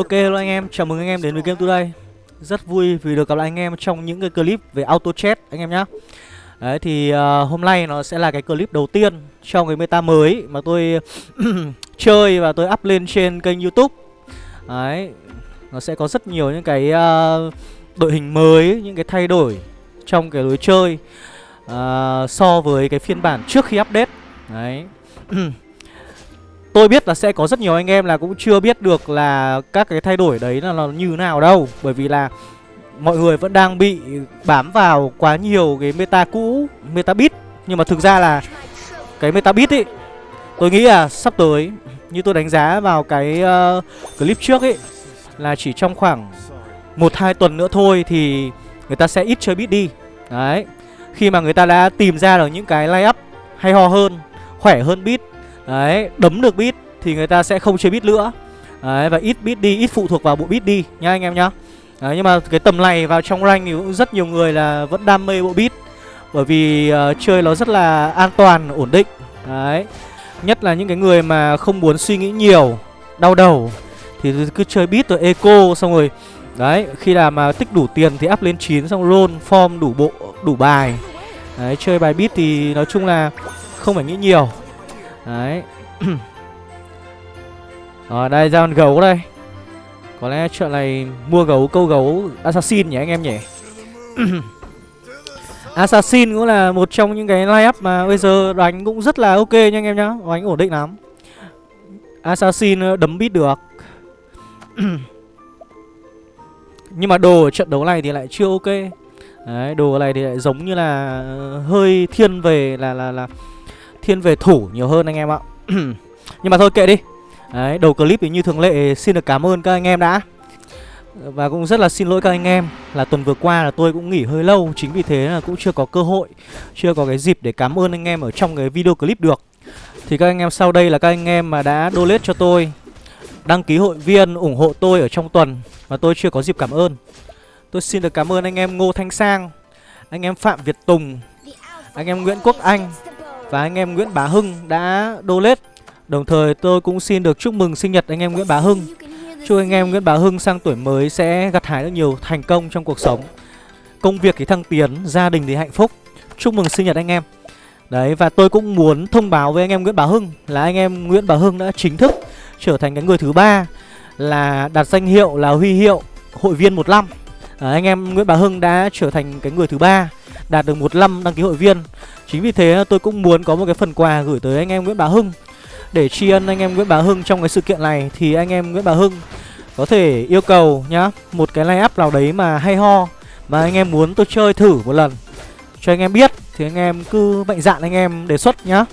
Ok hello anh em, chào mừng anh em đến với Game Today. Rất vui vì được gặp lại anh em trong những cái clip về auto chat anh em nhé Đấy thì uh, hôm nay nó sẽ là cái clip đầu tiên trong cái meta mới mà tôi chơi và tôi up lên trên kênh youtube. Đấy, nó sẽ có rất nhiều những cái uh, đội hình mới, những cái thay đổi trong cái lối chơi uh, So với cái phiên bản trước khi update. Đấy. Tôi biết là sẽ có rất nhiều anh em là cũng chưa biết được là các cái thay đổi đấy là, là như nào đâu. Bởi vì là mọi người vẫn đang bị bám vào quá nhiều cái meta cũ, meta bit Nhưng mà thực ra là cái meta bit ấy Tôi nghĩ là sắp tới như tôi đánh giá vào cái uh, clip trước ấy Là chỉ trong khoảng 1-2 tuần nữa thôi thì người ta sẽ ít chơi bit đi. Đấy. Khi mà người ta đã tìm ra được những cái line up hay ho hơn, khỏe hơn bit Đấy, đấm được bit thì người ta sẽ không chơi bit nữa. Đấy, và ít bit đi, ít phụ thuộc vào bộ bit đi nhá anh em nhá. Đấy, nhưng mà cái tầm này vào trong rank thì cũng rất nhiều người là vẫn đam mê bộ bit Bởi vì uh, chơi nó rất là an toàn, ổn định. Đấy Nhất là những cái người mà không muốn suy nghĩ nhiều, đau đầu Thì cứ chơi bit rồi eco xong rồi. Đấy, khi nào mà tích đủ tiền thì up lên 9 xong roll form đủ bộ, đủ bài. Đấy, chơi bài bit thì nói chung là không phải nghĩ nhiều. Đấy. Rồi đây ra con gấu đây. Có lẽ chuyện này mua gấu câu gấu Assassin nhỉ anh em nhỉ? Assassin cũng là một trong những cái line up mà bây giờ đánh cũng rất là ok nha anh em nhá. Đánh ổn định lắm. Assassin ờ, đấm bít được. Nhưng mà đồ ở trận đấu này thì lại chưa ok. Đấy, đồ này thì lại giống như là ờ, hơi thiên về là là là thiên về thủ nhiều hơn anh em ạ. Nhưng mà thôi kệ đi. Đấy, đầu clip thì như thường lệ xin được cảm ơn các anh em đã. Và cũng rất là xin lỗi các anh em Là tuần vừa qua là tôi cũng nghỉ hơi lâu Chính vì thế là cũng chưa có cơ hội Chưa có cái dịp để cảm ơn anh em ở trong cái video clip được. Thì các anh em sau đây là các anh em mà đã donate cho tôi Đăng ký hội viên ủng hộ tôi ở trong tuần Mà tôi chưa có dịp cảm ơn. Tôi xin được cảm ơn anh em Ngô Thanh Sang Anh em Phạm Việt Tùng Anh em Nguyễn Quốc Anh và anh em Nguyễn Bá Hưng đã donate. Đồng thời tôi cũng xin được chúc mừng sinh nhật anh em Nguyễn Bá Hưng. Chúc anh em Nguyễn Bá Hưng sang tuổi mới sẽ gặt hái được nhiều thành công trong cuộc sống. Công việc thì thăng tiến, gia đình thì hạnh phúc. Chúc mừng sinh nhật anh em. Đấy và tôi cũng muốn thông báo với anh em Nguyễn Bá Hưng Là anh em Nguyễn Bá Hưng đã chính thức trở thành cái người thứ ba Là đặt danh hiệu là huy hiệu hội viên một năm. À, Anh em Nguyễn Bá Hưng đã trở thành cái người thứ ba. Đạt được một năm đăng ký hội viên. Chính vì thế, tôi cũng muốn có một cái phần quà gửi tới anh em Nguyễn Bá Hưng. Để tri ân anh em Nguyễn Bá Hưng trong cái sự kiện này, Thì anh em Nguyễn Bá Hưng có thể yêu cầu nhá, Một cái line up nào đấy mà hay ho, Mà anh em muốn tôi chơi thử một lần. Cho anh em biết, Thì anh em cứ mạnh dạn anh em đề xuất nhá.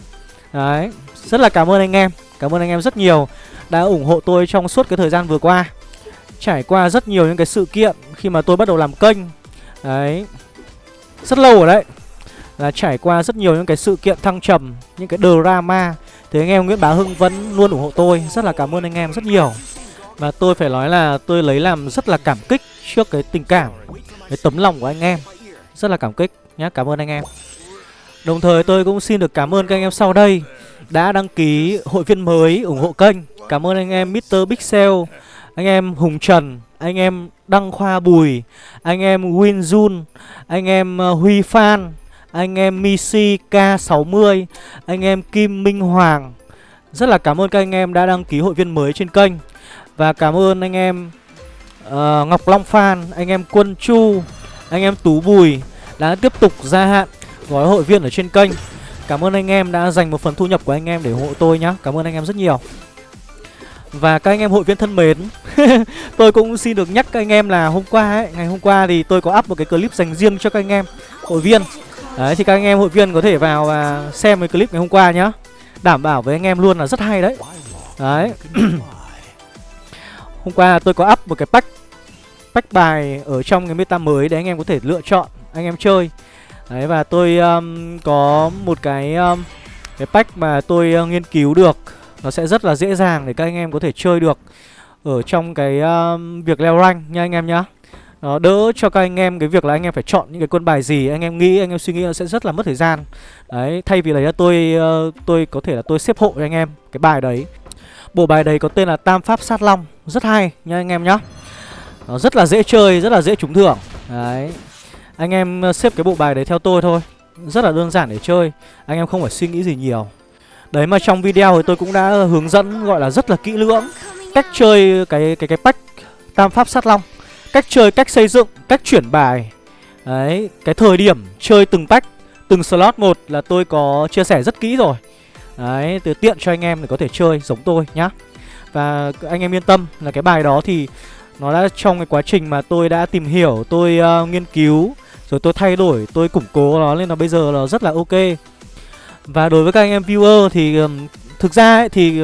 Đấy, Rất là cảm ơn anh em, Cảm ơn anh em rất nhiều Đã ủng hộ tôi trong suốt cái thời gian vừa qua. Trải qua rất nhiều những cái sự kiện Khi mà tôi bắt đầu làm kênh. Đấy. Rất lâu rồi đấy là trải qua rất nhiều những cái sự kiện thăng trầm, những cái drama thì anh em Nguyễn Bá Hưng vẫn luôn ủng hộ tôi, rất là cảm ơn anh em rất nhiều. Và tôi phải nói là tôi lấy làm rất là cảm kích trước cái tình cảm, cái tấm lòng của anh em. Rất là cảm kích nhé, cảm ơn anh em. Đồng thời tôi cũng xin được cảm ơn các anh em sau đây đã đăng ký hội viên mới ủng hộ kênh. Cảm ơn anh em Mr. Pixel, anh em Hùng Trần, anh em Đăng Khoa Bùi, anh em Win Jun, anh em ờ, Huy Phan, anh em Misi K60, anh em Kim Minh Hoàng. Rất là cảm ơn các anh em đã đăng ký hội viên mới trên kênh. Và cảm ơn anh em uh, Ngọc Long Phan, anh em Quân Chu, anh em Tú Bùi đã tiếp tục gia hạn gói hội viên ở trên kênh. Cảm ơn anh em đã dành một phần thu nhập của anh em để ủng hộ tôi nhá. Cảm ơn anh em rất nhiều. Và các anh em hội viên thân mến Tôi cũng xin được nhắc các anh em là hôm qua ấy Ngày hôm qua thì tôi có up một cái clip dành riêng cho các anh em hội viên. Đấy thì các anh em hội viên có thể vào và xem cái clip ngày hôm qua nhá. Đảm bảo với anh em luôn là rất hay đấy. Đấy. Hôm qua tôi có up một cái pack Pack bài ở trong cái meta mới để anh em có thể lựa chọn Anh em chơi. Đấy và tôi um, có một cái um, Cái pack mà tôi uh, nghiên cứu được. Nó sẽ rất là dễ dàng để các anh em có thể chơi được Ở trong cái um, việc leo rank nha anh em nhá. Nó đỡ cho các anh em cái việc là anh em phải chọn những cái quân bài gì anh em nghĩ anh em suy nghĩ nó sẽ rất là mất thời gian. Đấy thay vì là tôi uh, tôi có thể là tôi xếp hộ cho anh em cái bài đấy. Bộ bài đấy có tên là Tam Pháp Sát Long Rất hay nha anh em nhá. Nó rất là dễ chơi, rất là dễ trúng thưởng. Đấy Anh em ờ, xếp cái bộ bài đấy theo tôi thôi. Rất là đơn giản để chơi Anh em không phải suy nghĩ gì nhiều. Đấy mà trong video thì tôi cũng đã hướng dẫn gọi là rất là kỹ lưỡng Cách chơi cái cái cái pack Tam Pháp Sát Long Cách chơi, cách xây dựng, cách chuyển bài. Đấy, cái thời điểm chơi từng pack Từng slot một là tôi có chia sẻ rất kỹ rồi. Đấy, từ tiện cho anh em để có thể chơi giống tôi nhá. Và anh em yên tâm là cái bài đó thì Nó đã trong cái quá trình mà tôi đã tìm hiểu, tôi uh, nghiên cứu Rồi tôi thay đổi, tôi củng cố nó nên là bây giờ nó rất là ok. Và đối với các anh em viewer thì um, thực ra ấy, thì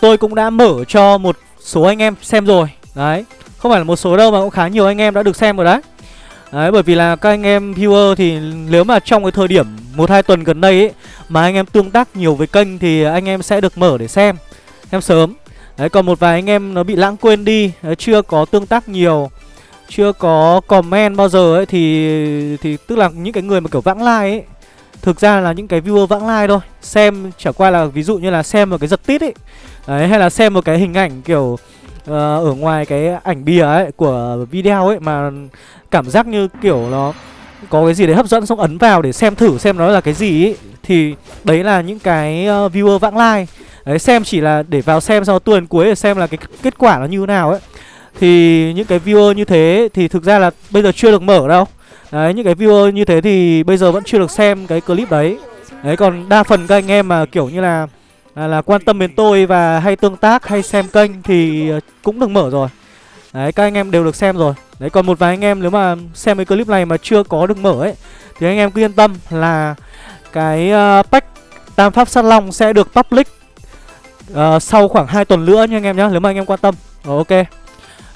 tôi cũng đã mở cho một số anh em xem rồi Đấy, không phải là một số đâu mà cũng khá nhiều anh em đã được xem rồi đấy Đấy bởi vì là các anh em viewer thì nếu mà trong cái thời điểm một hai tuần gần đây ấy mà anh em tương tác nhiều với kênh thì anh em sẽ được mở để xem xem sớm. Đấy còn một vài anh em nó bị lãng quên đi, đấy, chưa có tương tác nhiều, chưa có comment bao giờ ấy thì thì tức là những cái người mà kiểu vãng lai like ấy thực ra là những cái viewer vãng lai thôi, xem chẳng qua là ví dụ như là xem một cái giật tít ấy. Đấy hay là xem một cái hình ảnh kiểu uh, ở ngoài cái ảnh bìa ấy của video ấy mà cảm giác như kiểu nó có cái gì đấy hấp dẫn xong ấn vào để xem thử xem nó là cái gì ấy thì đấy là những cái uh, viewer vãng lai. Đấy xem chỉ là để vào xem sau tuần cuối để xem là cái kết quả nó như thế nào ấy. Thì những cái viewer như thế thì thực ra là bây giờ chưa được mở đâu đấy những cái viewer như thế thì bây giờ vẫn chưa được xem cái clip đấy. Đấy còn đa phần các anh em mà kiểu như là là, là quan tâm đến tôi và hay tương tác hay xem kênh thì ờ, cũng được mở rồi. Đấy các anh em đều được xem rồi. Đấy còn một vài anh em nếu mà xem cái clip này mà chưa có được mở ấy Thì anh em cứ yên tâm là cái uh, pack Tam Pháp Sát Long sẽ được public uh, sau khoảng 2 tuần nữa nha anh em nhé Nếu mà anh em quan tâm. Rồi, Ok.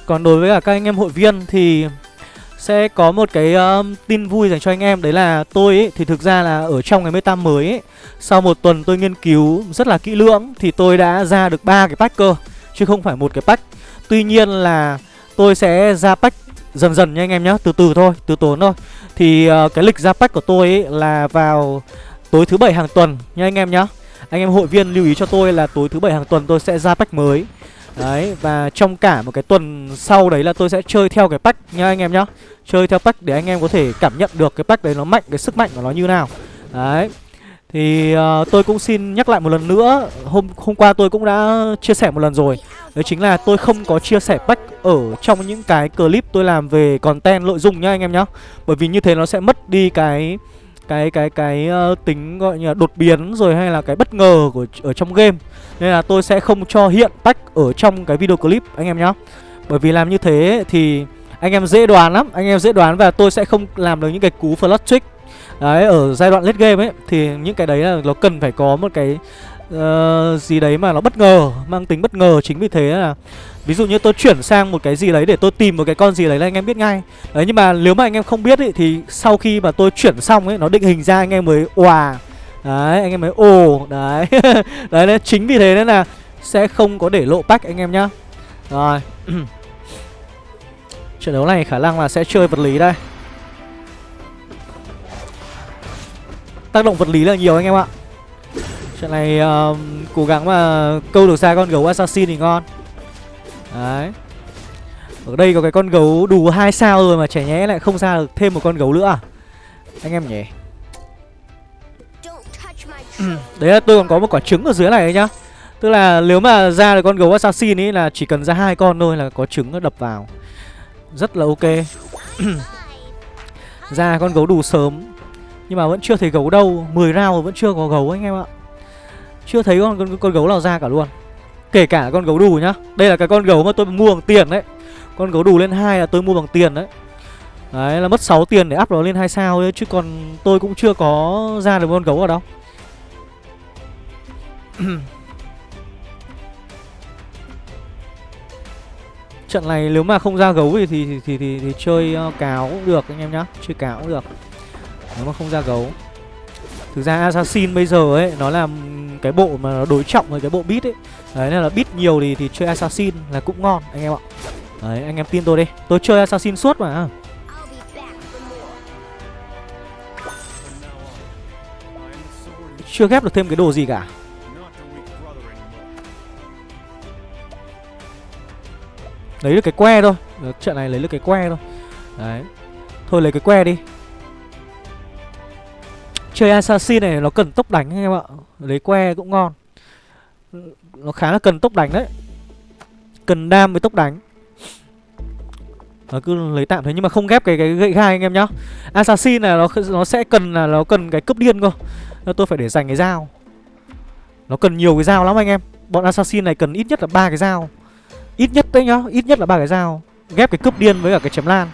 Còn đối với cả các anh em hội viên thì sẽ có một cái um, tin vui dành cho anh em Đấy là tôi ấy, thì thực ra là ở trong cái meta mới ấy Sau một tuần tôi nghiên cứu rất là kỹ lưỡng Thì tôi đã ra được ba cái pack cơ Chứ không phải một cái pack. Tuy nhiên là tôi sẽ ra pack dần dần nha anh em nhé Từ từ thôi, từ tốn thôi. Thì uh, cái lịch ra pack của tôi ấy là vào tối thứ bảy hàng tuần nha anh em nhé Anh em hội viên lưu ý cho tôi là tối thứ bảy hàng tuần tôi sẽ ra pack mới. Đấy, và trong cả một cái tuần sau đấy là tôi sẽ chơi theo cái pack nha anh em nhá. Chơi theo pack để anh em có thể cảm nhận được cái pack đấy nó mạnh, cái sức mạnh của nó như nào. Đấy Thì uh, tôi cũng xin nhắc lại một lần nữa Hôm hôm qua tôi cũng đã chia sẻ một lần rồi. Đấy chính là tôi không có chia sẻ pack ở trong những cái clip tôi làm về content nội dung nhá anh em nhá. Bởi vì như thế nó sẽ mất đi cái cái cái cái uh, tính gọi như là đột biến rồi hay là cái bất ngờ của ở trong game. Nên là tôi sẽ không cho hiện tách ở trong cái video clip anh em nhá. Bởi vì làm như thế thì anh em dễ đoán lắm anh em dễ đoán và tôi sẽ không làm được những cái cú flash trick. Đấy ở giai đoạn late game ấy thì những cái đấy là nó cần phải có một cái uh, gì đấy mà nó bất ngờ mang tính bất ngờ chính vì thế là ví dụ như tôi chuyển sang một cái gì đấy để tôi tìm một cái con gì đấy là anh em biết ngay. Đấy nhưng mà nếu mà anh em không biết ý, thì sau khi mà tôi chuyển xong ấy nó định hình ra anh em mới òa đấy anh em mới ồ đấy. Đấy nên chính vì thế nên là sẽ không có để lộ pack anh em nhá. Rồi. Trận đấu này khả năng là sẽ chơi vật lý đây. Tác động vật lý là nhiều anh em ạ. Trận này uh, cố gắng mà câu được ra con gấu assassin thì ngon. Đấy. Ở đây có cái con gấu đủ hai sao rồi mà trẻ nhé lại không ra được thêm một con gấu nữa à? Anh em nhỉ? Ừ, đấy là tôi còn có một quả trứng ở dưới này nhá. Tức là nếu mà ra được con gấu assassin ấy là chỉ cần ra hai con thôi là có trứng nó đập vào. Rất là ok. Ra con gấu đủ sớm. Nhưng mà vẫn chưa thấy gấu đâu. 10 round vẫn chưa có gấu anh em ạ chưa thấy con, con con gấu nào ra cả luôn. Kể cả con gấu đù nhá. Đây là cái con gấu mà tôi mua bằng tiền đấy. Con gấu đù lên hai là tôi mua bằng tiền đấy. Đấy là mất 6 tiền để up nó lên hai sao đấy Chứ còn tôi cũng chưa có ra được con gấu ở đâu. Trận này nếu mà không ra gấu thì thì thì, thì, thì, thì chơi uh, cáo cũng được anh em nhá. Chơi cáo cũng được. Nếu mà không ra gấu. Thực ra Assassin bây giờ ấy Nó là cái bộ mà nó đối trọng với cái bộ beat ấy. Đấy nên là beat nhiều thì thì chơi Assassin là cũng ngon anh em ạ. Đấy anh em tin tôi đi. Tôi chơi Assassin suốt mà. Chưa ghép được thêm cái đồ gì cả. Lấy được cái que thôi. Trận này lấy được cái que thôi. Đấy. Thôi lấy cái que đi Chơi assassin này nó cần tốc đánh anh em ạ Lấy que cũng ngon Nó khá là cần tốc đánh đấy Cần đam với tốc đánh nó cứ lấy tạm thế nhưng mà không ghép cái cái gậy gai anh em nhá. Assassin này nó nó sẽ cần là nó cần cái cướp điên cơ. Nên tôi phải để dành cái dao. Nó cần nhiều cái dao lắm anh em. Bọn assassin này cần ít nhất là ba cái dao. Ít nhất đấy nhá, ít nhất là ba cái dao. Ghép cái cướp điên với cả cái chém lan.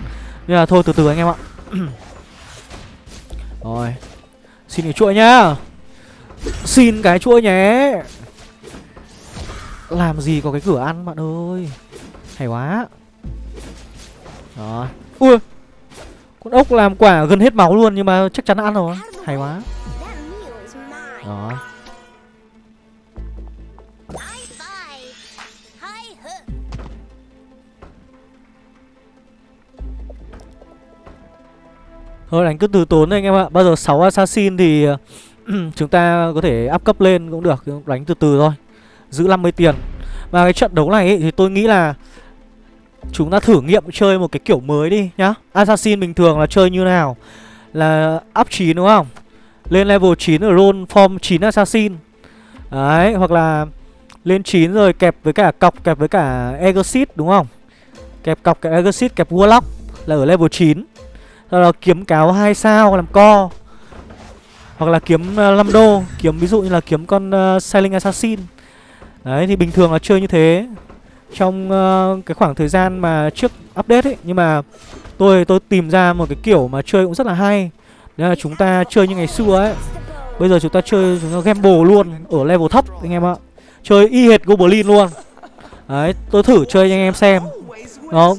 Nhưng mà thôi từ từ anh em ạ. Rồi. Xin cái chuỗi nhá. Xin cái chuỗi nhé. Làm gì có cái cửa ăn, bạn ơi. Hay quá. Đó Ui Con ốc làm quả gần hết máu luôn, Nhưng mà chắc chắn ăn rồi Hay quá Đó Thôi đánh cứ từ tốn anh em ạ. Bao giờ 6 assassin thì Chúng ta có thể áp cấp lên cũng được Đánh từ từ thôi. Giữ 50 tiền. Và cái trận đấu này ấy, thì tôi nghĩ là Chúng ta thử nghiệm chơi một cái kiểu mới đi nhá. Assassin bình thường là chơi như nào? Là up 9 đúng không? Lên level 9 ở roll form 9 Assassin. Đấy hoặc là Lên 9 rồi kẹp với cả cọc kẹp với cả Exit đúng không? Kẹp cọc kẹp Exit kẹp Warlock Là ở level 9 sau đó kiếm cáo 2 sao làm co. Hoặc là kiếm ờ, uh, 5 đô Kiếm ví dụ như là kiếm con uh, Sailing Assassin. Đấy thì bình thường là chơi như thế. Trong uh, cái khoảng thời gian mà trước update ấy nhưng mà tôi tôi tìm ra một cái kiểu mà chơi cũng rất là hay. Đấy là chúng ta chơi như ngày xưa ấy. Bây giờ chúng ta chơi chúng ta gamble luôn ở level thấp anh em ạ. Chơi y hệt goblin luôn. Đấy tôi thử chơi cho anh em xem. Nó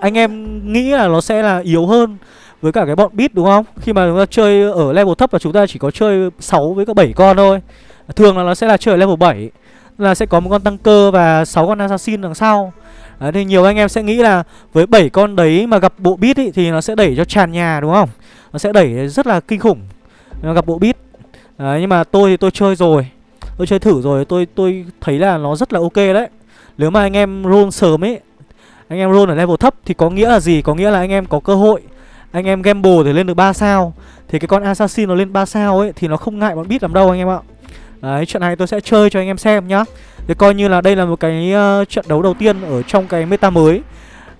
anh em nghĩ là nó sẽ là yếu hơn với cả cái bọn bit đúng không khi mà chúng ta chơi ở level thấp là chúng ta chỉ có chơi 6 với cả 7 con thôi thường là nó sẽ là chơi ở level 7 là sẽ có một con tăng cơ và 6 con assassin đằng sau Đấy, thì nhiều anh em sẽ nghĩ là với 7 con đấy mà gặp bộ bit ý, thì nó sẽ đẩy cho tràn nhà đúng không? Nó sẽ đẩy rất là kinh khủng nó gặp bộ bit Đấy, nhưng mà tôi thì tôi chơi rồi. Tôi chơi thử rồi, tôi tôi thấy là nó rất là ok đấy. Nếu mà anh em roll sớm ấy, anh em roll ở level thấp thì có nghĩa là gì? Có nghĩa là anh em có cơ hội anh em gamble để lên được 3 sao. Thì cái con assassin nó lên 3 sao ấy thì nó không ngại bọn bit làm đâu anh em ạ. Đấy, trận này tôi sẽ chơi cho anh em xem nhá. Thì coi như là đây là một cái uh, trận đấu đầu tiên ở trong cái meta mới.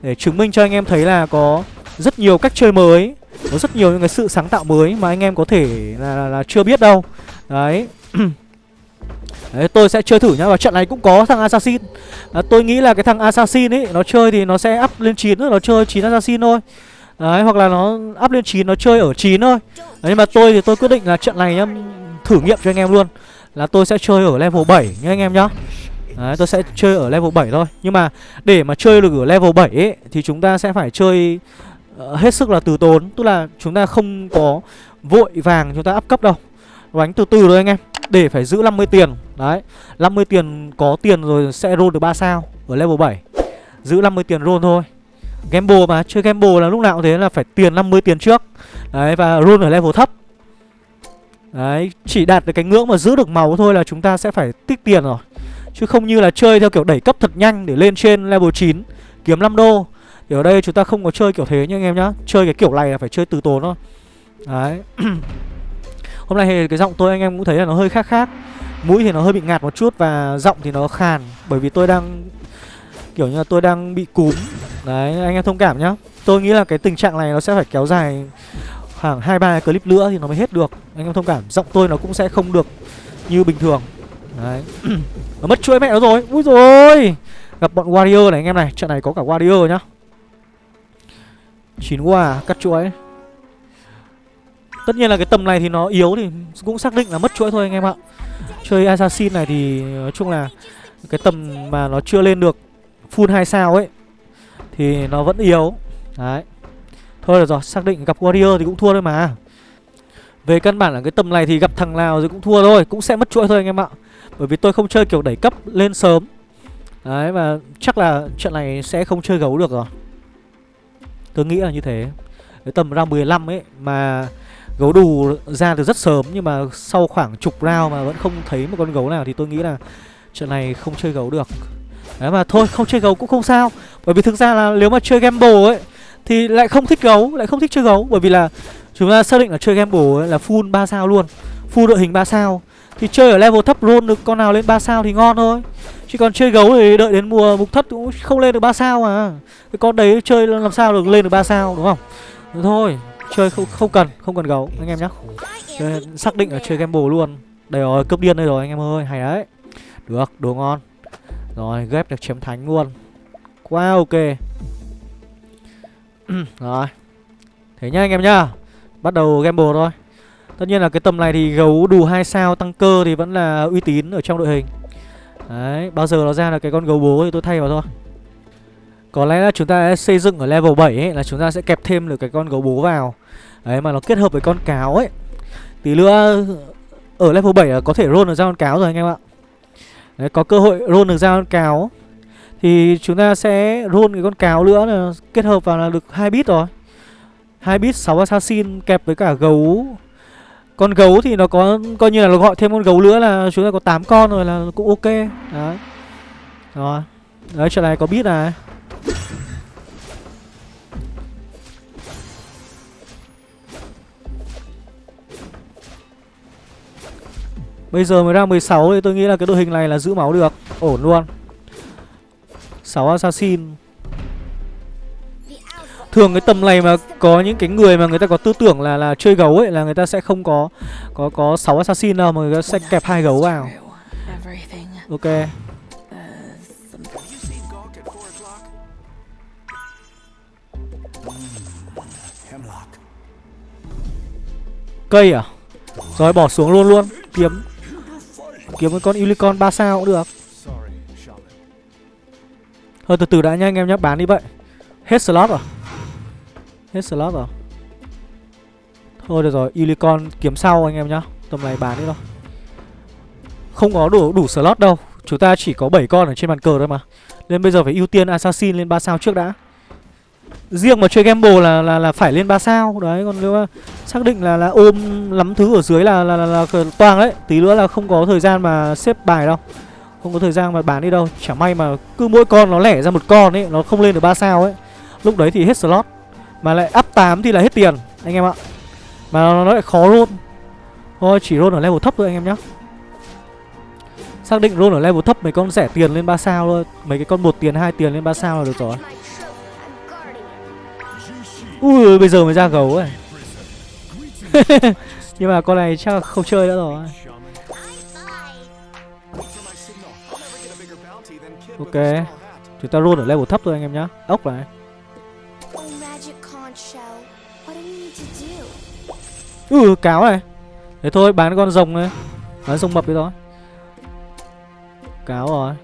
Để chứng minh cho anh em thấy là có rất nhiều cách chơi mới Có rất nhiều những cái sự sáng tạo mới mà anh em có thể là, là, là chưa biết đâu. Đấy. Đấy, tôi sẽ chơi thử nhá. Và trận này cũng có thằng Assassin. À, Tôi nghĩ là cái thằng Assassin ấy Nó chơi thì nó sẽ up lên 9 Nó chơi 9 Assassin thôi. Đấy, hoặc là nó up lên 9 Nó chơi ở 9 thôi. Đấy, Nhưng mà tôi thì tôi quyết định là trận này nhá Thử nghiệm cho anh em luôn. Là tôi sẽ chơi ở level 7 nhá anh em nhá. Đấy, tôi sẽ chơi ở level 7 thôi. Nhưng mà để mà chơi được ở level 7 ấy, Thì chúng ta sẽ phải chơi uh, hết sức là từ tốn. Tức là chúng ta không có vội vàng chúng ta up cấp đâu. Đánh từ từ thôi anh em Để phải giữ 50 tiền. Đấy 50 tiền có tiền rồi sẽ roll được 3 sao Ở level 7 Giữ 50 tiền roll thôi. Gamble mà Chơi gamble là lúc nào cũng thế là phải tiền 50 tiền trước. Đấy và run ở level thấp. Đấy, chỉ đạt được cái ngưỡng mà giữ được máu thôi là chúng ta sẽ phải tích tiền rồi. Chứ không như là chơi theo kiểu đẩy cấp thật nhanh để lên trên level 9 Kiếm 5 đô. Thì ở đây chúng ta không có chơi kiểu thế nha anh em nhá. Chơi cái kiểu này là phải chơi từ tốn thôi. Đấy. Hôm nay thì cái giọng tôi anh em cũng thấy là nó hơi khác khác. Mũi thì nó hơi bị ngạt một chút và giọng thì nó khàn. Bởi vì tôi đang Kiểu như là tôi đang bị cúm. Đấy, anh em thông cảm nhá. Tôi nghĩ là cái tình trạng này nó sẽ phải kéo dài khoảng hai, ba clip nữa thì nó mới hết được. Anh em thông cảm, giọng tôi nó cũng sẽ không được như bình thường. Đấy. Nó mất chuỗi mẹ nó rồi. Ui rồi gặp bọn warrior này anh em này, trận này có cả warrior nhá. Chín quả, cắt chuỗi. Tất nhiên là cái tầm này thì nó yếu thì cũng xác định là mất chuỗi thôi anh em ạ. Chơi assassin này thì nói chung là cái tầm mà nó chưa lên được full hai sao ấy thì nó vẫn yếu. Đấy. Thôi được rồi, xác định gặp Warrior thì cũng thua thôi mà. Về căn bản là cái tầm này thì gặp thằng nào thì cũng thua thôi Cũng sẽ mất chuỗi thôi anh em ạ. Bởi vì tôi không chơi kiểu đẩy cấp lên sớm. Đấy và chắc là trận này sẽ không chơi gấu được rồi. Tôi nghĩ là như thế. Cái tầm round 15 ấy mà gấu đù ra từ rất sớm Nhưng mà sau khoảng chục round mà vẫn không thấy một con gấu nào Thì tôi nghĩ là trận này không chơi gấu được. Đấy mà thôi không chơi gấu cũng không sao. Bởi vì thực ra là nếu mà chơi gamble ấy Thì lại không thích gấu Lại không thích chơi gấu. Bởi vì là chúng ta xác định là chơi gamble ấy là full 3 sao luôn Full đội hình 3 sao. Thì chơi ở level thấp roll được con nào lên 3 sao thì ngon thôi. Chứ còn chơi gấu thì đợi đến mùa mục thất cũng không lên được 3 sao mà. Cái con đấy chơi làm sao được lên được 3 sao đúng không? Thế Thôi chơi không, không cần Không cần gấu anh em nhá. Xác định là chơi gamble luôn. Đây rồi cướp điên đây rồi anh em ơi Hay đấy. Được đồ ngon. Rồi ghép được chém thánh luôn. Quá ok. Rồi. Thế nhá anh em nhá. Bắt đầu gamble thôi. Tất nhiên là cái tầm này thì gấu đủ 2 sao tăng cơ thì vẫn là uy tín ở trong đội hình. Đấy, bao giờ nó ra là cái con gấu bố thì tôi thay vào thôi. Có lẽ là chúng ta sẽ xây dựng ở level 7 ấy Là chúng ta sẽ kẹp thêm được cái con gấu bố vào. Đấy, mà nó kết hợp với con cáo ấy. Tí nữa ở level 7 là có thể roll được ra con cáo rồi anh em ạ. Đấy, có cơ hội roll được ra con cáo. Thì chúng ta sẽ roll cái con cáo nữa là kết hợp vào là được hai bit rồi. Hai bit 6 assassin kẹp với cả gấu. Con gấu thì nó có coi như là nó gọi thêm con gấu nữa là chúng ta có 8 con rồi là cũng ok. Đấy. Rồi. Đấy trận này có bit này. Bây giờ mới ra 16 thì tôi nghĩ là cái đội hình này là giữ máu được Ổn luôn 6 assassin Thường cái tầm này mà có những cái người mà người ta có tư tưởng là là chơi gấu ấy là người ta sẽ không có có có 6 assassin đâu mà người ta sẽ kẹp hai gấu vào. Ok. Cây à? Rồi bỏ xuống luôn luôn, kiếm kiếm cái con unicorn 3 sao cũng được. Thôi từ từ đã nha anh em nhé, bán đi vậy. Hết slot rồi. Hết slot rồi Thôi được rồi Unicorn kiếm sau anh em nhá Tầm này bán đi thôi Không có đủ đủ slot đâu Chúng ta chỉ có 7 con ở trên bàn cờ thôi mà Nên bây giờ phải ưu tiên Assassin lên 3 sao trước đã Riêng mà chơi gamble là là là phải lên 3 sao. Đấy còn nếu mà xác định là là ôm lắm thứ ở dưới là là, là, là, toang đấy Tí nữa là không có thời gian mà xếp bài đâu. Không có thời gian mà bán đi đâu. Chả may mà cứ mỗi con nó lẻ ra một con ấy Nó không lên được 3 sao ấy. Lúc đấy thì hết slot. Mà lại up 8 thì là hết tiền Anh em ạ. Mà nó, nó lại khó roll. Thôi chỉ roll ở level thấp thôi anh em nhá. Xác định roll ở level thấp mấy con rẻ tiền lên 3 sao thôi. Mấy cái con một tiền hai tiền lên 3 sao là được rồi. Ui, bây giờ mới ra gấu ấy. Nhưng mà con này chắc không chơi nữa rồi. Ok, Chúng ta roll ở level thấp thôi anh em nhá. Ốc này. Ừ cáo này. Thế thôi, bán con rồng này. Bán rồng mập đi thôi. Cáo rồi.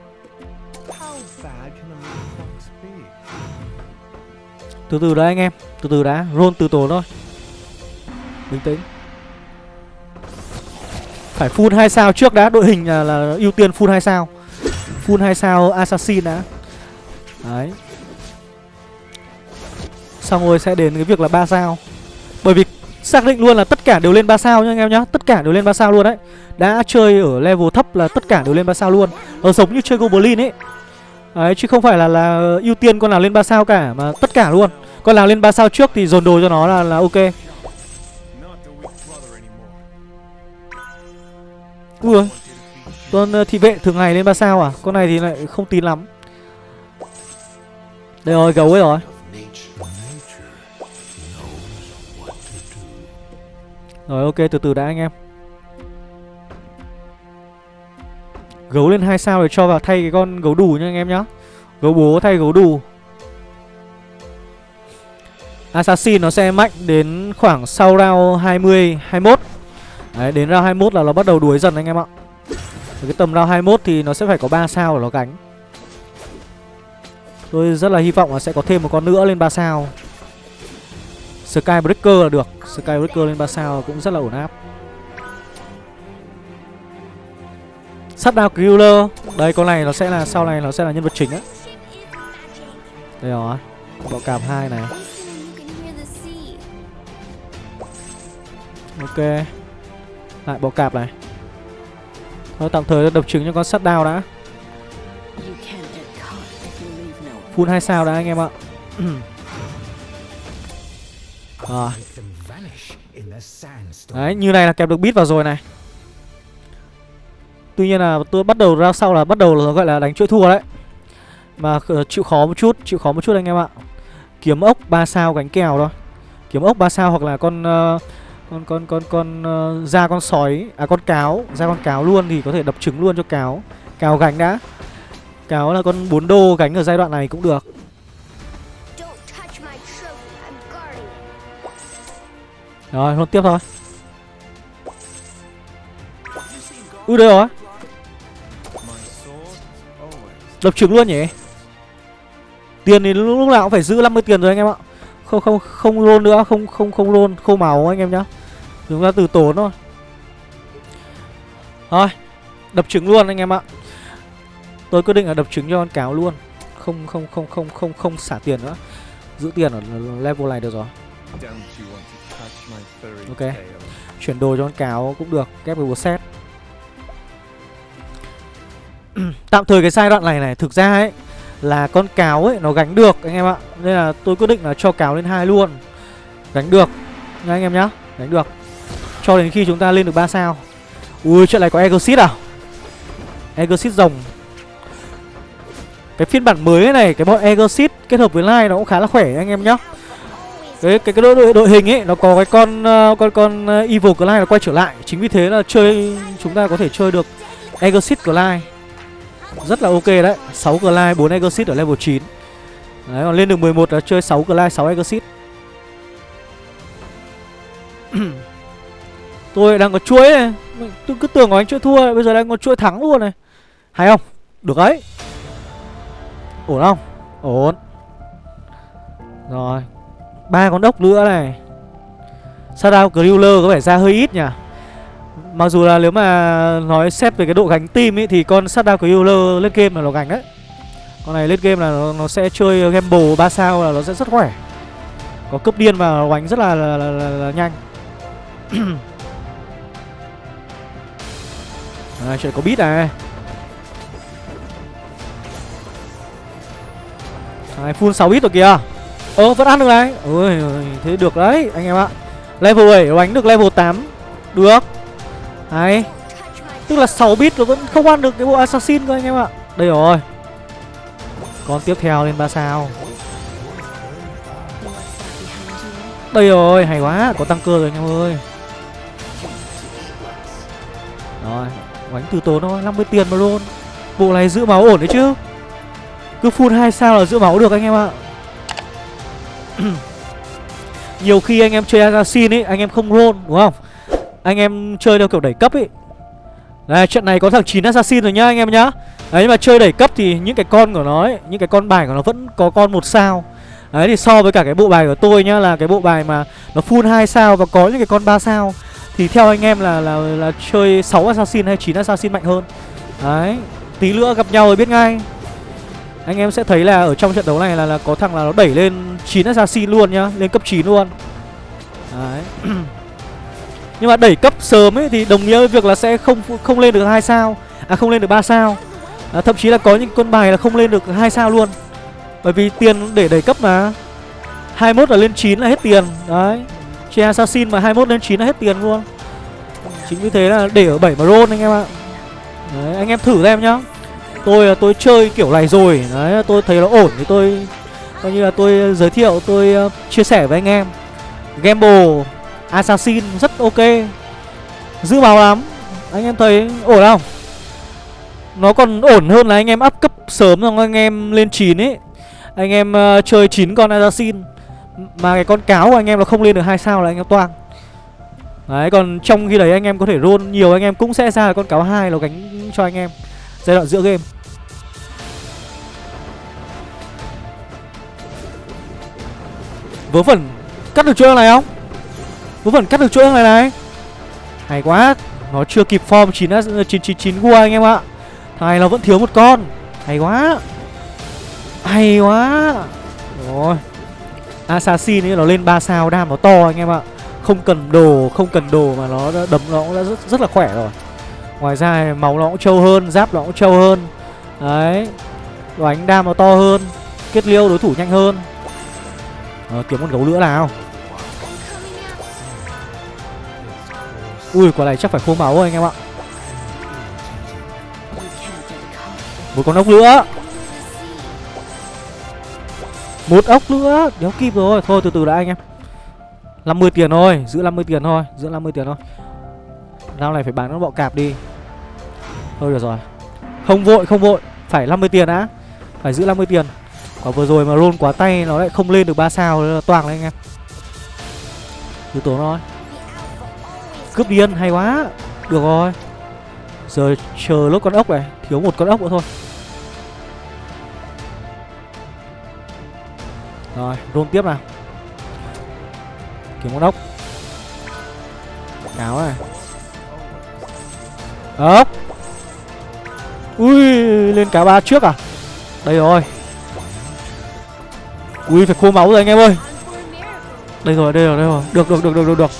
Từ từ đấy anh em. Từ từ đã Roll từ tổ thôi. Bình tĩnh. Phải full 2 sao trước đã Đội hình là, là ưu tiên full 2 sao. Full 2 sao assassin đã. Đấy. Xong rồi sẽ đến cái việc là 3 sao. Bởi vì Xác định luôn là tất cả đều lên 3 sao nhá anh em nhá. Tất cả đều lên 3 sao luôn đấy. Đã chơi ở level thấp là tất cả đều lên 3 sao luôn. Nó giống như chơi Goblin ấy. Đấy chứ không phải là là ưu tiên con nào lên 3 sao cả Mà tất cả luôn. Con nào lên 3 sao trước thì dồn đồ cho nó là, là ok. Ui Con ờ, thị vệ thường ngày lên 3 sao à? Con này thì lại không tin lắm. Đây rồi gấu ấy rồi. Rồi ok từ từ đã anh em. Gấu lên hai sao để cho vào thay cái con gấu đủ nha anh em nhá. Gấu bố thay gấu đủ Assassin nó sẽ mạnh đến khoảng sau round 20, 21 Đấy, đến round 21 là nó bắt đầu đuối dần anh em ạ. Ở cái tầm round 21 thì nó sẽ phải có 3 sao để nó cánh Tôi rất là hy vọng là sẽ có thêm một con nữa lên 3 sao. Skybreaker là được. Skybreaker lên 3 sao cũng rất là ổn áp. Sắt đao Killer. Đây con này nó sẽ là Sau này nó sẽ là nhân vật chính á. Đây rồi Bọ cạp 2 này. Ok. Lại bọ cạp này. Thôi tạm thời đập trứng cho con shutdown đã. Full 2 sao đã anh em ạ. Rồi. Đấy như này là kẹp được bit vào rồi này. Tuy nhiên là tôi bắt đầu ra sau là bắt đầu là gọi là đánh chuỗi thua đấy. Mà chịu khó một chút Chịu khó một chút anh em ạ. Kiếm ốc 3 sao gánh kèo thôi. Kiếm ốc 3 sao hoặc là con uh, con con con con uh, ra con sói à con cáo ra con cáo luôn thì có thể đập trứng luôn cho cáo. Cáo gánh đã. Cáo là con 4 đô gánh ở giai đoạn này cũng được. Rồi luôn tiếp thôi. Ui đây rồi. Đập trứng luôn nhỉ? Tiền thì lúc nào cũng phải giữ 50 tiền rồi anh em ạ. Không không không roll nữa không không không roll khô máu anh em nhá chúng ta từ tốn thôi. Thôi, đập trứng luôn anh em ạ. Tôi quyết định là đập trứng cho con cáo luôn. Không không không không không không xả tiền nữa. Giữ tiền ở level này được rồi. Ok. Chuyển đồ cho con cáo cũng được ghép với một set tạm thời cái giai đoạn này này, thực ra ấy, là con cáo ấy, nó gánh được anh em ạ. Nên là tôi quyết định là cho cáo lên hai luôn. Gánh được. Nha anh em nhá, gánh được cho đến khi chúng ta lên được 3 sao. Ui chuyện này có exit à? Exit rồng. Cái phiên bản mới này cái bọn exit kết hợp với line nó cũng khá là khỏe anh em nhá. Cái cái cái đội, đội đội hình ấy nó có cái con uh, con con ờ, evil Clyde nó quay trở lại. Chính vì thế là chơi chúng ta có thể chơi được exit Clyde rất là ok đấy 6 Clyde 4 exit ở level 9 đấy còn lên được 11 là chơi 6 Clyde 6 exit tôi đang có chuỗi này tôi cứ tưởng của anh chuỗi thua bây giờ đang có chuỗi thắng luôn này. Hay không? Được đấy. Ổn không? Ổn. Rồi. Ba con đốc nữa này. Shadow Griller có vẻ ra hơi ít nhỉ? Mặc dù là nếu mà nói xét về cái độ gánh team ấy Thì con Shadow Griller lên game là nó gánh đấy. Con này lên game là nó, nó sẽ chơi gamble 3 sao là nó sẽ rất khỏe. Có cấp điên và nó gánh rất là, là, là, là, là nhanh. à, Chuyện có bít à? Này full 6 bit rồi kìa. Ơ vẫn ăn được này. Ôi thế được đấy anh em ạ. Level 7 đánh được level 8 Được. Đấy Tức là 6 bit nó vẫn không ăn được cái bộ assassin cơ anh em ạ. Đây rồi. Con tiếp theo lên 3 sao. Đây rồi hay quá. Có tăng cơ rồi anh em ơi. Rồi. Đánh từ tốn thôi 50 tiền mà luôn. Bộ này giữ máu ổn đấy chứ. Cứ full 2 sao là giữ máu được anh em ạ. Nhiều khi anh em chơi assassin ấy, Anh em không roll, đúng không? Anh em chơi theo kiểu đẩy cấp ấy. Đây trận này có thằng 9 assassin rồi nhá, anh em nhá. Đấy, nhưng mà chơi đẩy cấp thì những cái con của nó ấy, Những cái con bài của nó vẫn có con một sao. Đấy, thì so với cả cái bộ bài của tôi nhá, Là cái bộ bài mà nó full 2 sao Và có những cái con 3 sao. Thì theo anh em là là, là chơi 6 assassin hay 9 assassin mạnh hơn? Đấy Tí nữa gặp nhau rồi biết ngay. Anh em sẽ thấy là ở trong trận đấu này là, là có thằng là nó đẩy lên 9 assassin luôn nhá Lên cấp 9 luôn. Đấy. Nhưng mà đẩy cấp sớm ấy thì đồng nghĩa với việc là sẽ không không lên được hai sao. À không lên được 3 sao. À, Thậm chí là có những con bài là không lên được hai sao luôn. Bởi vì tiền để đẩy cấp mà. 21 là lên 9 là hết tiền. Đấy. Chơi assassin mà 21 lên 9 là hết tiền luôn. Chính vì thế là để ở 7 mà roll anh em ạ. Đấy anh em thử xem nhá. Tôi tôi chơi kiểu này rồi. Đấy tôi thấy nó ổn thì tôi coi như là tôi giới thiệu tôi uh, chia sẻ với anh em. Gamble assassin rất ok. Giữ máu lắm. Anh em thấy ổn không? Nó còn ổn hơn là anh em up cấp sớm xong anh em lên 9 ấy. Anh em uh, chơi 9 con assassin mà cái con cáo của anh em nó không lên được hai sao là anh em toang. Đấy, còn trong khi đấy anh em có thể roll nhiều, anh em cũng sẽ ra là con cáo hai nó gánh cho anh em. Giai đoạn giữa game. Vớ vẩn cắt được chuỗi này không? Vớ vẩn cắt được chuỗi này này. Hay quá, Nó chưa kịp form 9 9 9 9 gua anh em ạ. Thằng nó vẫn thiếu một con. Hay quá. Hay quá. Rồi. Assassin ấy nó lên 3 sao đam nó to anh em ạ. Không cần đồ Không cần đồ mà nó đấm nó cũng đã rất, rất là khỏe rồi. Ngoài ra máu nó cũng trâu hơn Giáp nó cũng trâu hơn. Đấy Đánh đam nó to hơn kết liêu đối thủ nhanh hơn. À, kiếm con gấu nữa nào. Ui quả này chắc phải khô máu rồi anh em ạ. Một con ốc nữa một ốc nữa. Đéo kịp rồi. Thôi, từ từ đã, anh em. 50 tiền thôi. Giữ 50 tiền thôi. Giữ 50 tiền thôi. Rau này phải bán con bọ cạp đi. Thôi được rồi. Không vội không vội. Phải 50 tiền đã. Phải giữ 50 tiền. Quả vừa rồi mà roll quá tay, nó lại không lên được 3 sao. Nó toàn đấy, anh em. Từ tố thôi. Cướp điên hay quá. Được rồi. Giờ chờ lúc con ốc này. Thiếu một con ốc nữa thôi. Rồi run tiếp nào. Kiếm con ốc. Cáo này. Ốc. Ui, lên cá ba trước à? Đây rồi. Ui, phải khô máu rồi anh em ơi. Đây rồi đây rồi đây rồi. Được được được được được được.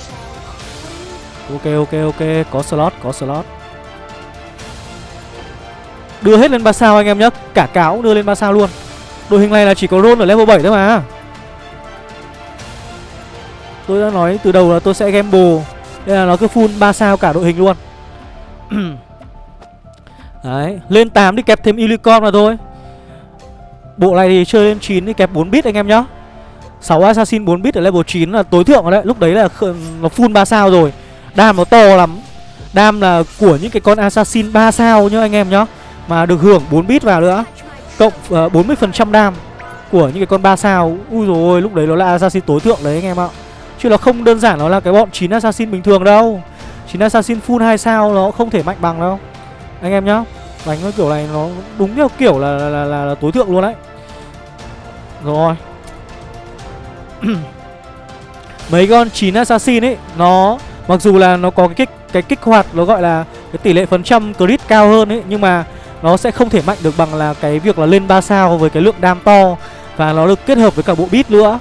Ok ok ok. Có slot có slot. Đưa hết lên 3 sao anh em nhé Cả cáo cũng đưa lên 3 sao luôn. Đội hình này là chỉ có Ron ở level 7 thôi mà. Tôi đã nói từ đầu là tôi sẽ gamble. Đây là nó cứ full 3 sao cả đội hình luôn. Đấy, Lên 8 đi kẹp thêm Unicorn mà thôi. Bộ này thì chơi lên 9 đi kẹp 4 bit anh em nhá. 6 Assassin 4 bit ở level 9 là tối thượng rồi đấy. Lúc đấy là nó full 3 sao rồi. Đam nó to lắm. Đam là của những cái con Assassin 3 sao nhá anh em nhá. Mà được hưởng 4 bit vào nữa. Cộng ờ, uh, 40% đam Của những cái con 3 sao. Ui rồi ôi lúc đấy nó là Assassin tối thượng đấy anh em ạ. Chứ nó không đơn giản nó là cái bọn 9 Assassin bình thường đâu. 9 Assassin full 2 sao nó không thể mạnh bằng đâu. Anh em nhá Đánh cái kiểu này nó đúng theo kiểu là là, là, là, là tối thượng luôn đấy. Rồi. Mấy con 9 Assassin ấy Nó mặc dù là nó có cái kích cái kích hoạt nó gọi là cái tỷ lệ phần trăm crit cao hơn ấy nhưng mà nó sẽ không thể mạnh được bằng là cái việc là lên 3 sao với cái lượng đam to và nó được kết hợp với cả bộ bit nữa.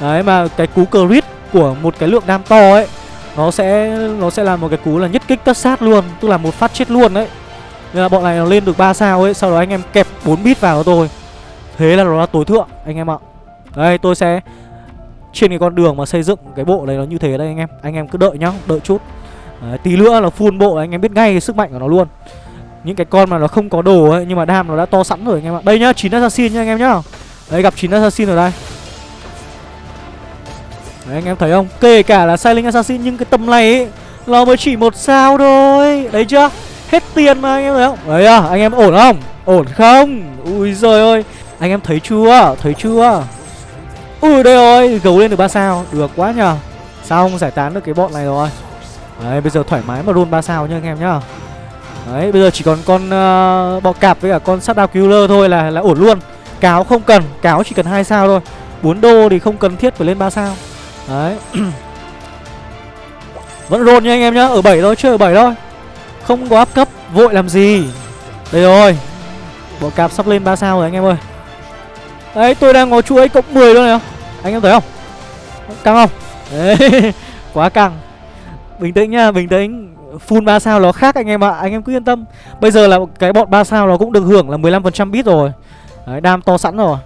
Đấy mà cái cú crit của một cái lượng đam to ấy nó sẽ nó sẽ là một cái cú là nhất kích tất sát luôn, tức là một phát chết luôn đấy. Nên là bọn này nó lên được 3 sao ấy, sau đó anh em kẹp 4 bit vào tôi. Thế là nó là tối thượng anh em ạ. Đây tôi sẽ trên cái con đường mà xây dựng cái bộ này nó như thế đây anh em Anh em cứ đợi nhá, đợi chút Đấy, Tí nữa là full bộ anh em biết ngay cái sức mạnh của nó luôn những cái con mà nó không có đồ ấy Nhưng mà đam nó đã to sẵn rồi anh em ạ. Đây nhá, chín assassin nhá anh em nhá. Đấy gặp chín assassin ở đây. Đấy anh em thấy không? Kể cả là Silent Assassin nhưng cái tầm này ấy Nó mới chỉ một sao thôi. Đấy chưa? Hết tiền mà anh em thấy không? Đấy à anh em ổn không? Ổn không? Ui giời ơi. Anh em thấy chưa? Thấy chưa? Ui đây rồi Gấu lên được ba sao. Được quá nhờ. Xong giải tán được cái bọn này rồi? Đấy bây giờ thoải mái mà roll ba sao nha anh em nhá. Đấy bây giờ chỉ còn con uh, bọ cạp với cả con sát đao killer thôi là là ổn luôn. Cáo không cần Cáo chỉ cần hai sao thôi. 4 đô thì không cần thiết phải lên 3 sao. Đấy. Vẫn roll nha anh em nhá Ở 7 thôi chơi ở 7 thôi. Không có áp cấp Vội làm gì? Đây rồi. Bọ cạp sắp lên 3 sao rồi anh em ơi. Đấy tôi đang có chuỗi cộng 10 luôn này. Anh em thấy không? Căng không? Đấy Quá căng. Bình tĩnh nha, Bình tĩnh. Full 3 sao nó khác anh em ạ. Anh em cứ yên tâm. Bây giờ là cái bọn 3 sao nó cũng được hưởng là 15% bit rồi. Đấy đam to sẵn rồi.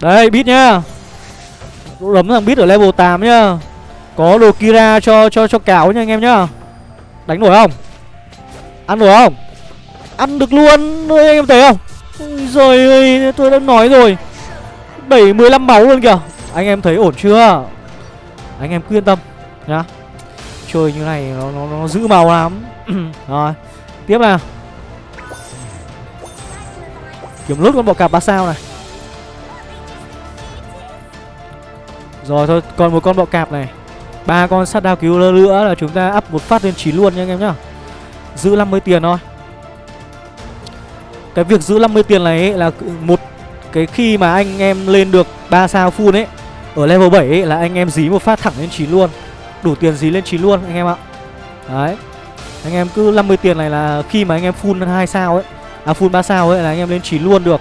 Đây bit nhá. Đấm thằng bit ở level 8 nhá. Có đồ Kira cho cho cho cáo nha anh em nhá. Đánh nổi không? Ăn nổi không? Ăn được luôn. Anh em thấy không? Rồi, ơi tôi đã nói rồi. 7 15 máu luôn kìa. Anh em thấy ổn chưa? Anh em cứ yên tâm nhá. Chơi như này nó, nó, nó giữ màu lắm. Rồi Tiếp nào. Kiếm lút con bọ cạp 3 sao này. Rồi thôi còn một con bọ cạp này. Ba con sát đao cứu nữa là chúng ta up một phát lên 9 luôn nha anh em nhá. Giữ 50 tiền thôi. Cái việc giữ 50 tiền này ấy là một cái khi mà anh em lên được 3 sao full ấy Ở level 7 ấy là anh em dí một phát thẳng lên 9 luôn Đủ tiền dí lên 9 luôn anh em ạ. Đấy. Anh em cứ 50 tiền này là khi mà anh em full 2 sao ấy À full 3 sao ấy là anh em lên 9 luôn được.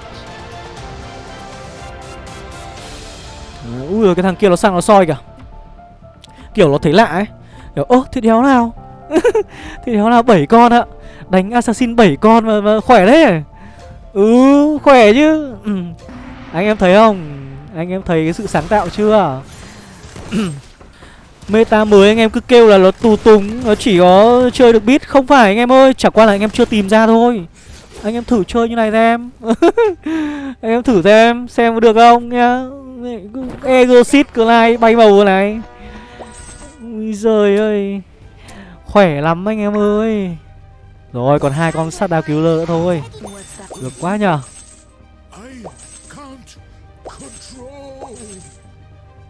Ui rồi cái thằng kia nó sang nó soi kìa. Kiểu nó thấy lạ ấy. Kiểu ơ thì đéo nào? Thì đéo nào? 7 con ạ. Đánh assassin 7 con mà, mà khỏe đấy Ừ khỏe chứ. Ừ. Anh em thấy không? Anh em thấy cái sự sáng tạo chưa? Meta mới, anh em cứ kêu là nó tù túng, Nó chỉ có chơi được beat. Không phải, anh em ơi Chẳng qua là anh em chưa tìm ra thôi. Anh em thử chơi như này xem. Anh em thử xem Xem có được không nhá. Exocit cơ này bay màu này. Ui giời ơi. Khỏe lắm anh em ơi. Rồi, còn hai con sát đao cứu lơ nữa thôi. Được quá nhở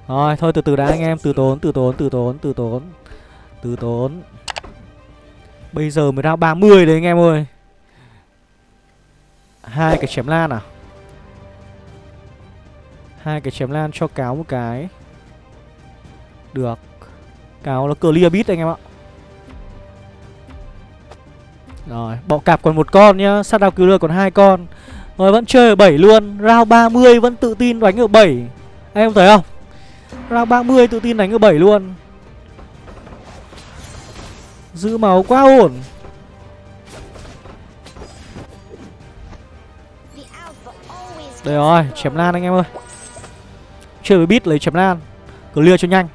Rồi, thôi từ từ đã anh em, Từ tốn từ tốn từ tốn từ tốn Từ tốn. Bây giờ mới ra 30 đấy anh em ơi. Hai cái chém lan à? Hai cái chém lan cho cáo một cái. Được. Cáo nó clear bit anh em ạ. Rồi, bọ cạp còn một con nhá. Sát đao killer còn hai con. Rồi, vẫn chơi ở 7 luôn. Round 30 vẫn tự tin đánh ở 7 anh em thấy không? Round 30 tự tin đánh ở 7 luôn. Giữ máu quá ổn. Đây rồi, chém lan anh em ơi. Chơi với bit lấy chém lan. Clear cho nhanh.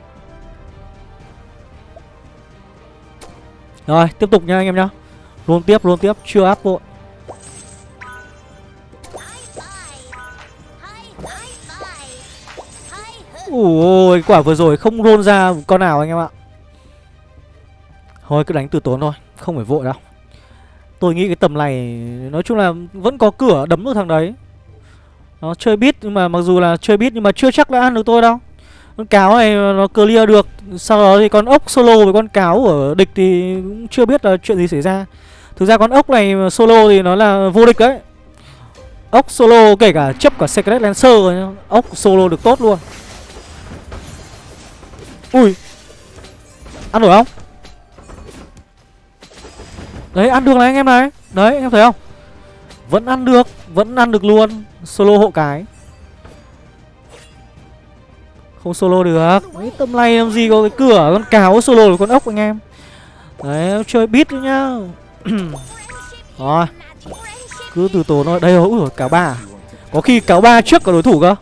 Rồi, tiếp tục nha anh em nhá. Luôn tiếp, luôn tiếp, chưa áp vội Ui, quả vừa rồi không roll ra con nào anh em ạ. Thôi cứ đánh từ tốn thôi Không phải vội đâu. Tôi nghĩ cái tầm này Nói chung là vẫn có cửa đấm được thằng đấy. Nó chơi bit nhưng mà mặc dù là chơi bit nhưng mà chưa chắc đã ăn được tôi đâu. Con cáo này nó clear được Sau đó thì con ốc solo với con cáo ở địch thì cũng chưa biết là chuyện gì xảy ra. Thực ra con ốc này solo thì nó là vô địch đấy. Ốc solo kể cả chấp cả Secret Lancer Ốc solo được tốt luôn. Ui. Ăn nổi không? Đấy, ăn được này anh em này. Đấy anh em thấy không? Vẫn ăn được, Vẫn ăn được luôn. Solo hộ cái. Không solo được. Mấy tầm này làm gì có cái cửa, Con cáo solo được con ốc anh em. Đấy, chơi bit nữa nhá. Rồi. Cứ từ tốn thôi. Đây rồi, cáo ba. Có khi cáo ba trước cả đối thủ cơ.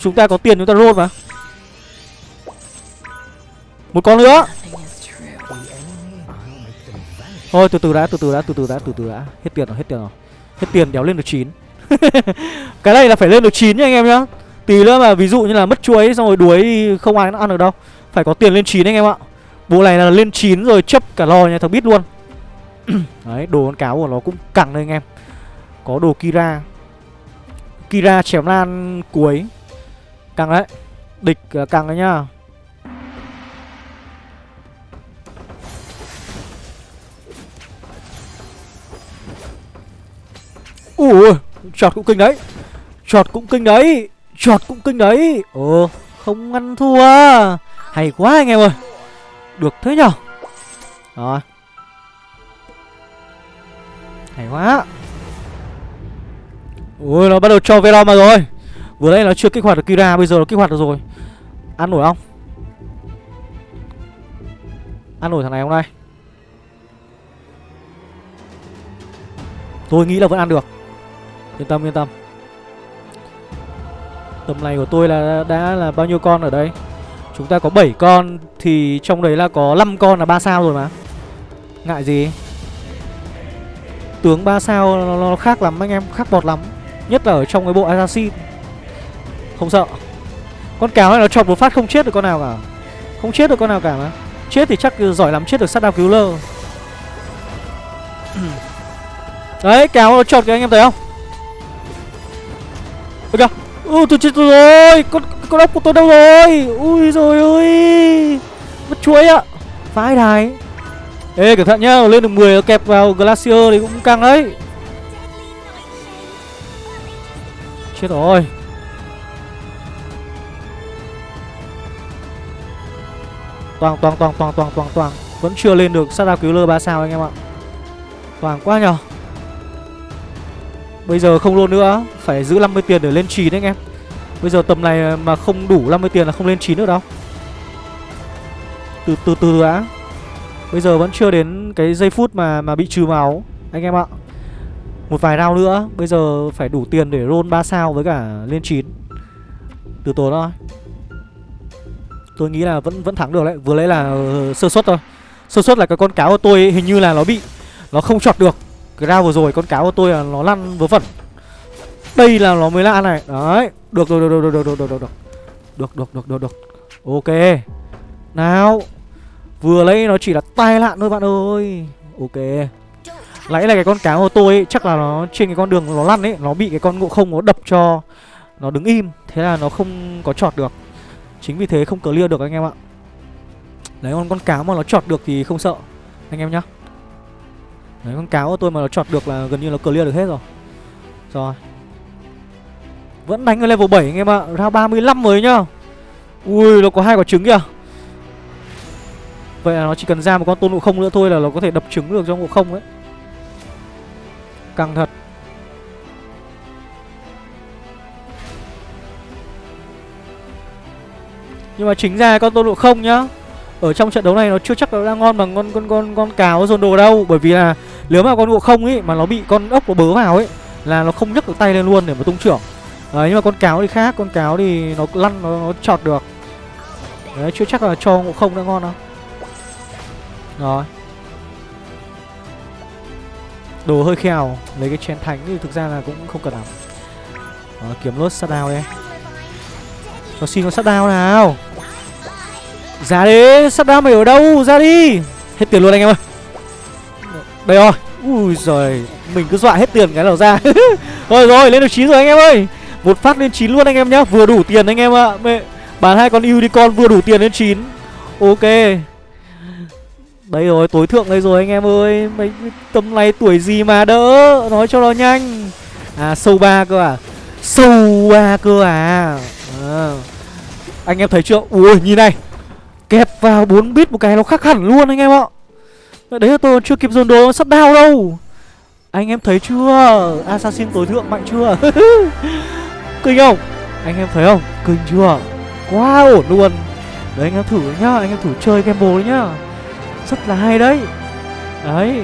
Chúng ta có tiền, chúng ta roll mà. Một con nữa. Thôi từ từ đã, từ từ đã, từ từ đã, từ từ đã. Hết tiền rồi, hết tiền rồi. Hết tiền đéo lên được 9 cái này là phải lên được 9 nha anh em nhá. Tí nữa mà ví dụ như là mất chuối xong rồi đuối không ai nó ăn được đâu. Phải có tiền lên 9 anh em ạ. Bộ này là lên 9 rồi chấp cả lò nha thằng biết luôn. Đấy đồ con cáo của nó cũng cẳng đây anh em. Có đồ Kira. Kira chém lan cuối. Căng đấy. Địch uh, căng đấy nhá. Ủa, Chọt cũng kinh đấy. Chọt cũng kinh đấy, Chọt cũng kinh đấy. Ồ, không ăn thua. Hay quá anh em ơi. Được thế nhở? Rồi. Hay quá. Ui, nó bắt đầu cho Venom mà rồi. Vừa nãy nó chưa kích hoạt được Kira, Bây giờ nó kích hoạt được rồi. Ăn nổi không? Ăn nổi thằng này không đây Tôi nghĩ là vẫn ăn được. Yên tâm yên tâm. Tầm này của tôi là đã là bao nhiêu con ở đây? Chúng ta có 7 con Thì trong đấy là có 5 con là 3 sao rồi mà. Ngại gì? Tướng 3 sao nó, nó khác lắm anh em Khác bọt lắm. Nhất là ở trong cái bộ assassin. Không sợ. Con cáo này nó chọc một phát không chết được con nào cả. Không chết được con nào cả mà. Chết thì chắc giỏi lắm chết được sát đao cứu lơ. Đấy cáo nó chọt kìa anh em thấy không? Ôi kìa Ui tôi chết rồi. Con con ốc của tôi đâu rồi? Ui rồi ơi Mất chuối ạ. Vãi đài. Ê, cẩn thận nhá. Lên được 10 nó kẹp vào Glacier thì cũng căng đấy. Chết rồi. Toàn toàn toàn toàn toàn toàn toàn. Vẫn chưa lên được. Sát đao cứu lơ 3 sao anh em ạ. Toàn quá nhờ. Bây giờ không luôn nữa Phải giữ 50 tiền để lên 9 đấy anh em. Bây giờ tầm này mà không đủ 50 tiền là không lên 9 nữa đâu. Từ từ từ đã. Bây giờ vẫn chưa đến cái giây phút mà mà bị trừ máu Anh em ạ. Một vài round nữa Bây giờ phải đủ tiền để roll 3 sao với cả lên 9 Từ tốn thôi. Tôi nghĩ là vẫn vẫn thắng được đấy. Vừa lấy là uh, sơ suất thôi. Sơ suất là cái con cáo của tôi ấy, hình như là nó bị Nó không chọt được. Cái round vừa rồi con cáo của tôi là nó lăn vớ vẩn. Đây là nó mới lạ này. Đấy Được rồi được được được được được được được. Được được được được được. Ok. Nào Vừa lấy nó chỉ là tai lạn thôi bạn ơi. Ok. Nãy là cái con cá của tôi ấy, chắc là nó trên cái con đường nó lăn ấy Nó bị cái con ngộ không nó đập cho Nó đứng im. Thế là nó không có chọt được. Chính vì thế không clear được anh em ạ. Đấy con con cá mà nó chọt được thì không sợ. Anh em nhá. Đấy, con cáo của tôi mà nó chọt được là gần như nó clear được hết rồi. Rồi. Vẫn đánh ở level 7 anh em ạ. Ra 35 mới nhá. Ui, nó có hai quả trứng kìa. Vậy là nó chỉ cần ra một con tôn ngộ không nữa thôi là nó có thể đập trứng được cho ngộ không đấy Căng thật. Nhưng mà chính ra con tôn ngộ không nhá, Ở trong trận đấu này nó chưa chắc là đang ngon bằng con con con con cáo dồn đồ đâu, Bởi vì là nếu mà con ngộ không ấy mà nó bị con ốc nó bớ vào ấy Là nó không nhấc được tay lên luôn để mà tung trưởng. Đấy nhưng mà con cáo thì khác Con cáo thì nó lăn nó, nó chọt được. Đấy chưa chắc là cho ngộ không đã ngon đâu. Rồi. Đồ hơi khèo Lấy cái chén thánh thì thực ra là cũng không cần lắm. Đó, Kiếm lốt sát đao đây. Nó xin con sát đao nào. Ra đi Sát đao mày ở đâu? Ra đi. Hết tiền luôn anh em ơi. Đây rồi. Ui giời Mình cứ dọa hết tiền cái nào ra. Rồi rồi lên được 9 rồi anh em ơi. Một phát lên 9 luôn anh em nhá Vừa đủ tiền anh em ạ. À. Bán hai con unicorn vừa đủ tiền lên 9 Ok. Đây rồi tối thượng đây rồi anh em ơi. Mấy tầm này tuổi gì mà đỡ? Nói cho nó nhanh. À sâu ba cơ à? Sâu ba cơ à, à Anh em thấy chưa? Ui nhìn này. Kẹp vào 4 bit một cái nó khác hẳn luôn anh em ạ. Đấy là tôi chưa kịp dồn đồ sắp đao đâu. Anh em thấy chưa? Assassin tối thượng mạnh chưa? Kinh không? Anh em thấy không? Kinh chưa? Quá ổn luôn. Đấy anh em thử nhá Anh em thử chơi game bồ nhá. Rất là hay đấy. Đấy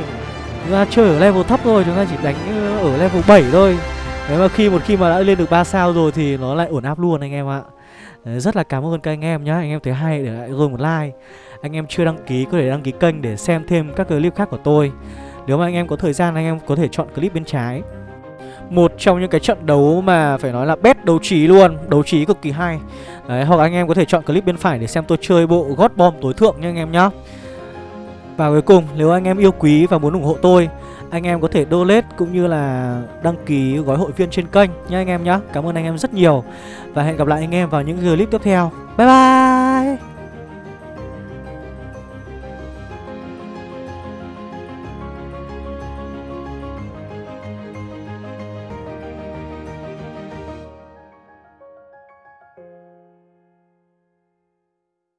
Chúng ta chơi ở level thấp thôi Chúng ta chỉ đánh ờ, ở level 7 thôi. Đấy mà khi một khi mà đã lên được 3 sao rồi Thì nó lại ổn áp luôn anh em ạ. Đấy, Rất là cảm ơn các anh em nhá. Anh em thấy hay để lại rồi một like. Anh em chưa đăng ký có thể đăng ký kênh để xem thêm các clip khác của tôi. Nếu mà anh em có thời gian anh em có thể chọn clip bên trái. Một trong những cái trận đấu mà phải nói là best đấu trí luôn Đấu trí cực kỳ hay. Đấy, hoặc anh em có thể chọn clip bên phải để xem tôi chơi bộ God Bomb tối thượng nha anh em nhá. Và cuối cùng, nếu anh em yêu quý và muốn ủng hộ tôi Anh em có thể donate cũng như là đăng ký gói hội viên trên kênh nha anh em nhá. Cảm ơn anh em rất nhiều Và hẹn gặp lại anh em vào những clip tiếp theo. Bye bye!